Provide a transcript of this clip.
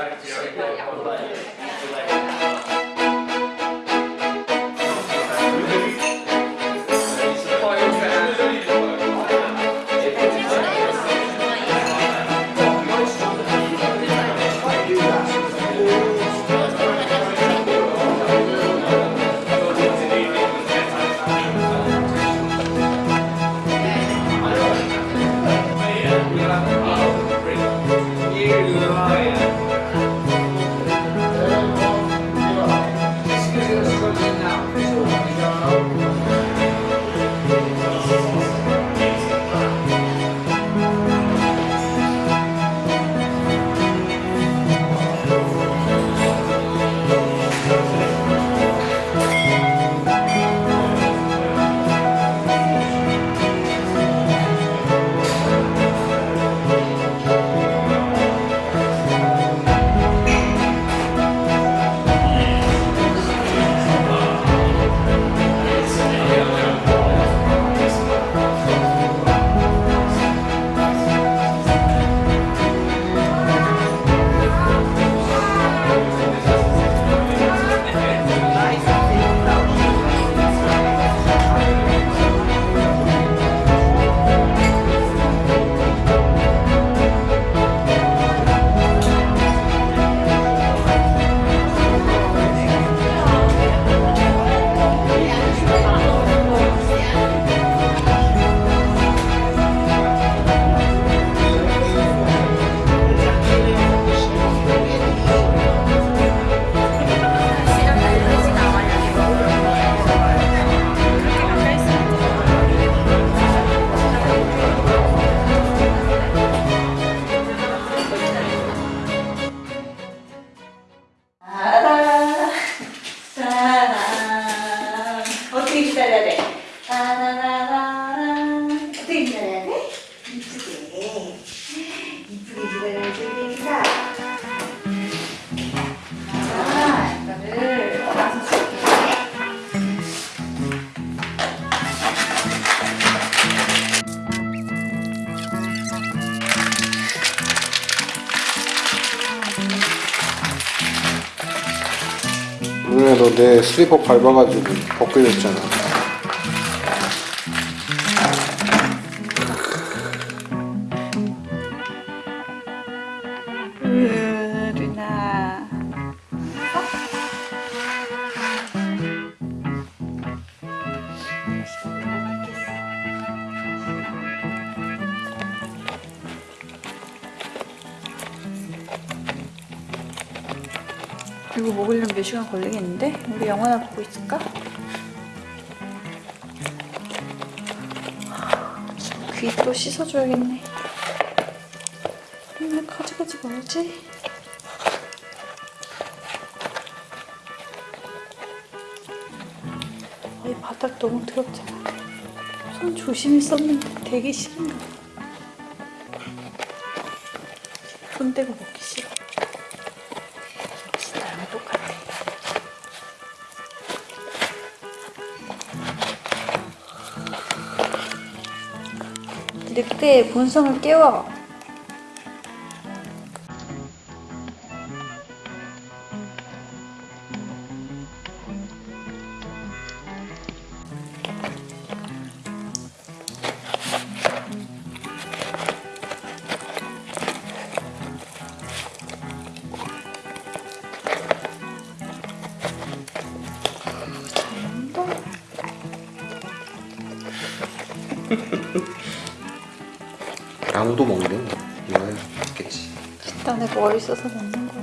like to say goodbye. 오늘 너내 슬리퍼 밟아가지고 벗겨졌잖아. 이거 먹으려면 몇 시간 걸리겠는데? 우리 영화나 보고 있을까? 귀 또 씻어줘야겠네. 맨날 가져가지 말지. 이 바닥 너무 더럽잖아. 손 조심히 썼는데 되게 싫은가 봐. 손 떼고 먹기 싫어. 늑대의 본성을 깨워. 아무도 먹네. 이거야 먹겠지. 일단에 머리 써서 먹는 거야.